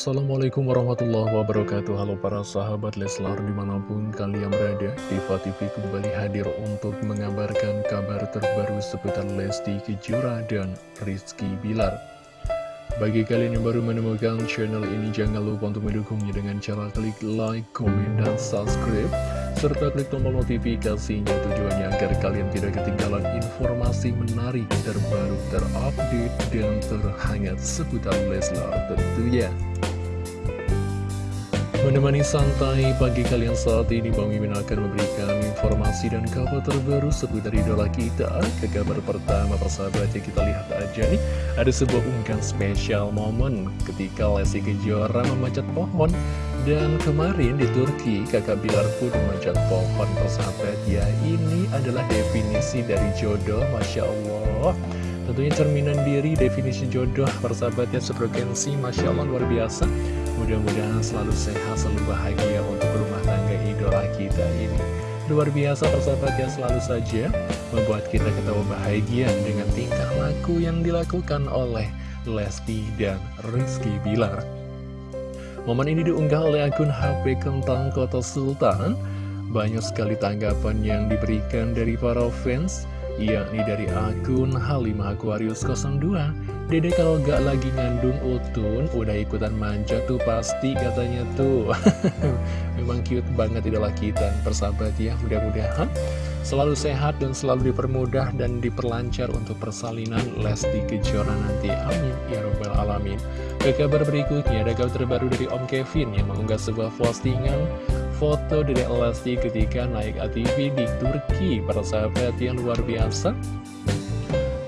Assalamualaikum warahmatullahi wabarakatuh. Halo para sahabat Leslar di mana pun kalian berada Diva TV kembali hadir untuk mengabarkan kabar terbaru seputar Lesti Kejora dan Rizky Bilar. Bagi kalian yang baru menemukan channel ini jangan lupa untuk mendukungnya dengan cara klik like, komen, dan subscribe serta klik tombol notifikasinya tujuannya agar kalian tidak ketinggalan informasi menarik terbaru terupdate dan terhangat seputar Leslar tentunya Menemani santai pagi kalian saat ini Bang Mimin akan memberikan informasi dan kabar terbaru seputar idola kita. Ke kabar pertama persahabat ya kita lihat aja nih. Ada sebuah unggahan spesial momen ketika Lesti Kejora memanjat pohon. Dan kemarin di Turki kakak Bilar pun memanjat pohon persahabat. Ya Ini adalah definisi dari jodoh Masya Allah. Tentunya cerminan diri definisi jodoh persahabatnya sefrekuensi Masya Allah luar biasa Mudah-mudahan selalu sehat, selalu bahagia untuk rumah tangga idola kita ini. Luar biasa persahabat yang selalu saja membuat kita ketawa bahagia dengan tingkah laku yang dilakukan oleh Lesti dan Rizky Bilar. Momen ini diunggah oleh akun HP Kentang Kota Sultan. Banyak sekali tanggapan yang diberikan dari para fans yakni dari akun Halimah Aquarius 02 Dede kalau gak lagi ngandung utun udah ikutan manja tuh pasti katanya tuh. Memang cute banget idola kita persahabat ya mudah-mudahan. Selalu sehat dan selalu dipermudah dan diperlancar untuk persalinan Lesti Kejora nanti. Amin. Ya robbal alamin. Ke kabar berikutnya ada kabar terbaru dari Om Kevin yang mengunggah sebuah postingan foto Dede Lesti ketika naik ATV di Turki. Persahabat yang luar biasa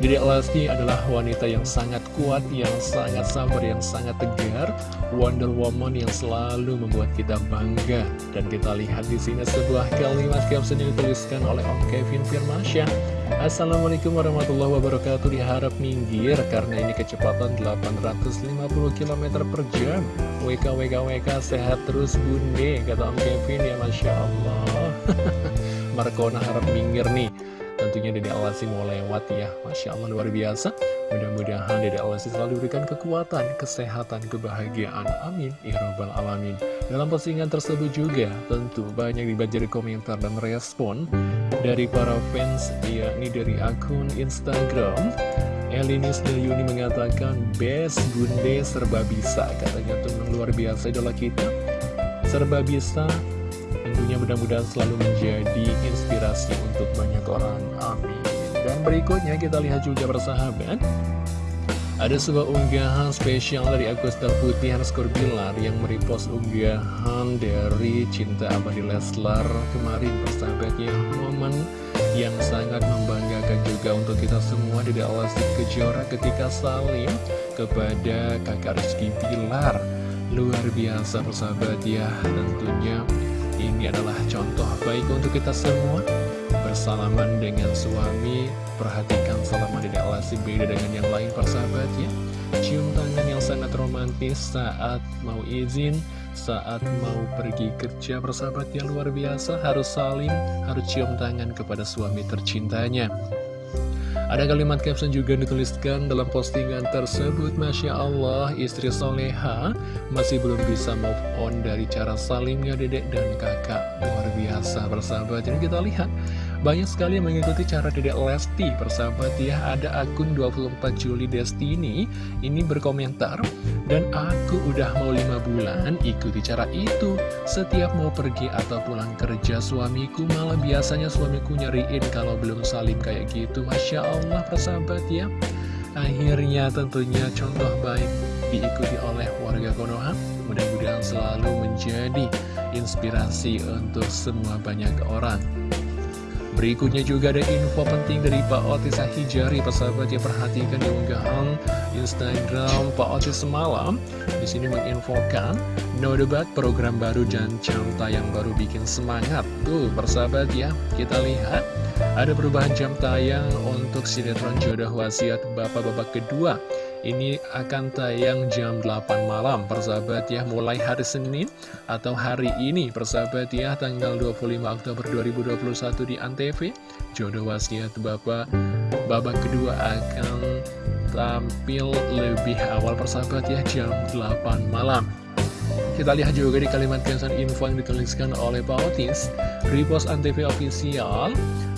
Dede Lesti adalah wanita yang sangat kuat, yang sangat sabar, yang sangat tegar, Wonder Woman yang selalu membuat kita bangga. Dan kita lihat di sini sebuah kalimat caption yang dituliskan oleh Om Kevin Firmansyah. Assalamualaikum warahmatullahi wabarakatuh diharap minggir karena ini kecepatan 850 km per jam WK WK WK sehat terus bunde kata Om Kevin ya Masya Allah Markona harap minggir nih Tentunya Dede Alasi mau lewat ya. Masya Allah luar biasa. Mudah-mudahan Dede Alasi selalu diberikan kekuatan, kesehatan, kebahagiaan. Amin. Ya Alamin. Dalam postingan tersebut juga tentu banyak dibaca komentar dan respon Dari para fans yakni dari akun Instagram. Elinis Dayuni mengatakan Best Bunde serba bisa. Katanya tuh luar biasa idola kita. Serba bisa Tentunya mudah-mudahan selalu menjadi inspirasi untuk banyak orang. Amin. Dan berikutnya kita lihat juga bersahabat. Ada sebuah unggahan spesial dari Agustar Putih Hanskor Bilar yang merepost unggahan dari Cinta Abadi Leslar kemarin bersahabatnya momen yang sangat membanggakan juga untuk kita semua di Alasik Kejora ketika salim kepada kakak Rizky Bilar luar biasa persahabat ya tentunya ini adalah contoh baik untuk kita semua. Bersalaman dengan suami Perhatikan salaman di alasi beda dengan yang lain persahabat ya. Cium tangan yang sangat romantis saat mau izin Saat mau pergi kerja persahabat yang luar biasa. Harus saling, harus cium tangan kepada suami tercintanya ada kalimat caption juga dituliskan dalam postingan tersebut Masya Allah istri soleha masih belum bisa move on dari cara salimnya dedek dan kakak. Luar biasa bersahabat Jadi kita lihat banyak sekali yang mengikuti cara Dedek Lesti Persahabat ya Ada akun 24 Juli Destiny Ini berkomentar Dan aku udah mau 5 bulan ikuti cara itu. Setiap mau pergi atau pulang kerja suamiku Malah biasanya suamiku nyariin kalau belum salim kayak gitu. Masya Allah persahabat ya. Akhirnya tentunya contoh baik diikuti oleh warga Konoha Mudah-mudahan selalu menjadi inspirasi untuk semua banyak orang Berikutnya juga ada info penting dari Pak Otis Hijari, persahabat yang perhatikan di unggahan Instagram Pak Otis semalam. Di sini menginfokan no debat program baru dan jam tayang baru bikin semangat. Tuh, persahabat ya, kita lihat ada perubahan jam tayang untuk sinetron jodoh wasiat bapak-bapak kedua. Ini akan tayang jam 8 malam. Persahabat ya Mulai hari Senin atau hari ini. Persahabat ya Tanggal 25 Oktober 2021 di Antv. Jodoh wasiat Bapak Babak kedua akan tampil lebih awal persahabat ya jam 8 malam kita lihat juga di kalimat caption info yang dituliskan oleh Pak Otis. Repost Antv Official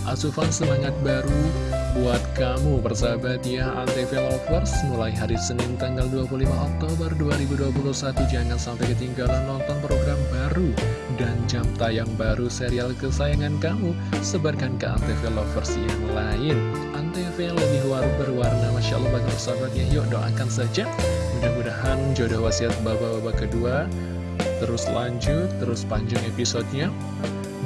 Asupan semangat baru buat kamu persahabat ya Antv Lovers. Mulai hari Senin tanggal 25 Oktober 2021 Jangan sampai ketinggalan nonton program baru dan jam tayang baru serial kesayangan kamu. Sebarkan ke Antv Lovers yang lain. Antv lebih berwarna. Masya Allah bagi persahabatnya Yuk doakan saja Mudah-mudahan jodoh wasiat bapak-bapak kedua. Terus lanjut, terus panjang episodenya.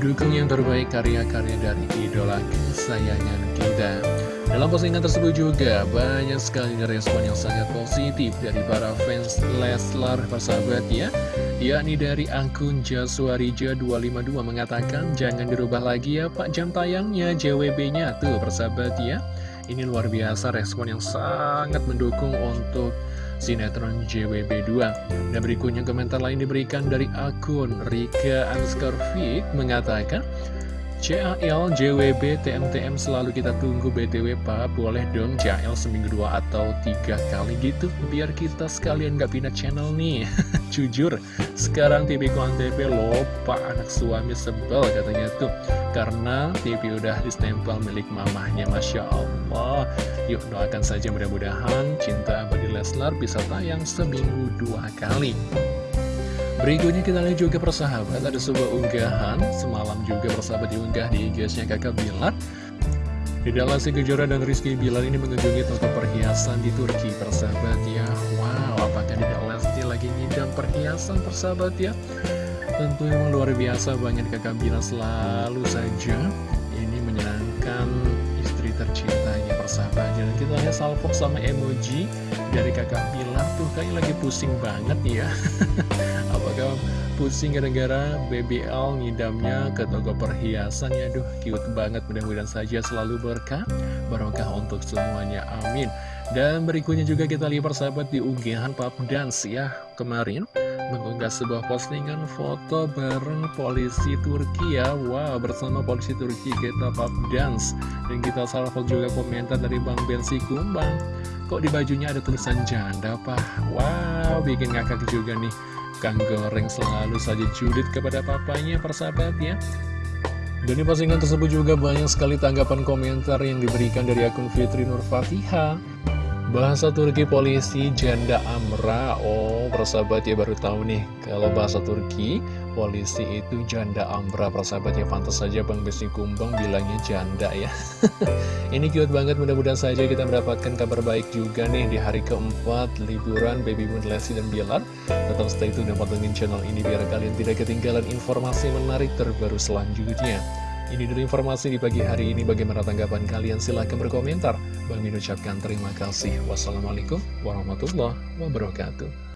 Dukung yang terbaik karya-karya dari idola kesayangan kita. Dalam postingan tersebut juga banyak sekali respon yang sangat positif dari para fans Leslar persahabat ya. Yakni dari akun Jaswarija252 mengatakan jangan dirubah lagi ya Pak. Jam tayangnya JWB-nya tuh persahabat ya. Ini luar biasa respon yang sangat mendukung untuk sinetron JWB2 Dan berikutnya komentar lain diberikan dari akun Rika Anskarvik mengatakan CAL, JWB, TMTM selalu kita tunggu BTW Pak. Boleh dong CAL seminggu dua atau tiga kali gitu Biar kita sekalian gak pindah channel nih. Jujur, sekarang TV TV loh Pak. Anak suami sebel katanya tuh Karena TV udah distempel milik mamahnya Masya Allah. Yuk doakan saja mudah-mudahan Cinta Abadi Leslar bisa tayang seminggu dua kali Berikutnya kita lihat juga persahabat Ada sebuah unggahan Semalam juga persahabat diunggah di IG-nya kakak Bilar. Tidak Lesti Kejora dan Rizky Bilar ini mengunjungi toko perhiasan di Turki persahabat ya. Wow apakah tidak Lesti lagi ngidam perhiasan persahabat ya? Tentu memang luar biasa banyak kakak Bilar selalu saja Ini menyenangkan istri tercintanya persahabat Dan kita lihat salvo sama emoji dari kakak Bilar. Tuh kayak lagi pusing banget ya pusing gara-gara BBL ngidamnya ke toko perhiasan. Ya Aduh cute banget. Mudah-mudahan saja selalu berkah. Barokah untuk semuanya. Amin. Dan berikutnya juga kita lihat persahabat di unggahan Pap Dance ya. Kemarin mengunggah sebuah postingan foto bareng polisi Turki ya. Wow bersama polisi Turki kita Pap Dance. Dan kita salvo juga komentar dari Bang Bensi Kumbang. Kok di bajunya ada tulisan janda pak? Wow bikin ngakak juga nih Kang Goreng selalu saja judit kepada papanya persahabat ya dan di postingan tersebut juga banyak sekali tanggapan komentar yang diberikan dari akun Fitri Nur Fatihah Bahasa Turki polisi janda amra Oh persahabat ya baru tahu nih. Kalau bahasa Turki polisi itu janda amra Persahabat ya. Pantas saja Bang Besi Kumbang bilangnya janda ya. Ini cute banget mudah-mudahan saja kita mendapatkan kabar baik juga nih Di hari keempat liburan Baby Moon Lesti dan Bilar. Tetap stay tune dan pantengin channel ini Biar kalian tidak ketinggalan informasi menarik terbaru selanjutnya ini dulu informasi di pagi hari ini. Bagaimana tanggapan kalian? Silahkan berkomentar. Bang Min ucapkan terima kasih. Wassalamualaikum warahmatullahi wabarakatuh.